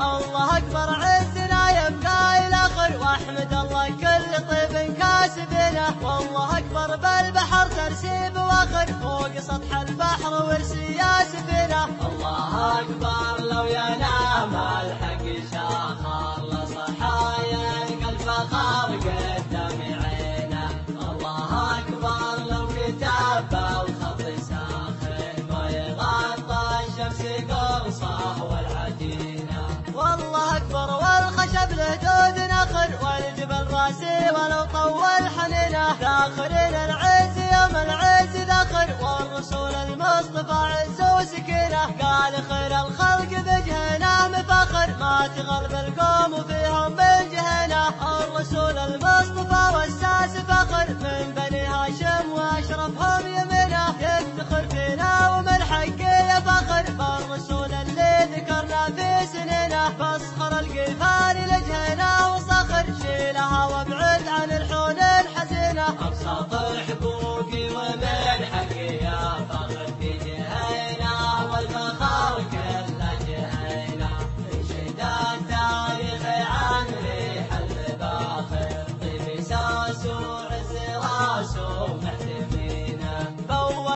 الله أكبر عزنا يبدا الأخر وأحمد الله كل طيب كاسبنا. والله أكبر بالبحر ترسيب وأخر فوق سطح البحر ورسي ياسبنا الله أكبر لو ينام والصاح والعجينة. والله أكبر والخشب له دود نخر والجبل راسي ولو طول حنينة ذاخرين العز يوم العز ذخر والرسول المصطفى عز وسكينة. قال خير الخلق بجهنه مفخر ما تغلب القوم وفيهم من جهنه الرسول المصطفى خصخر القفار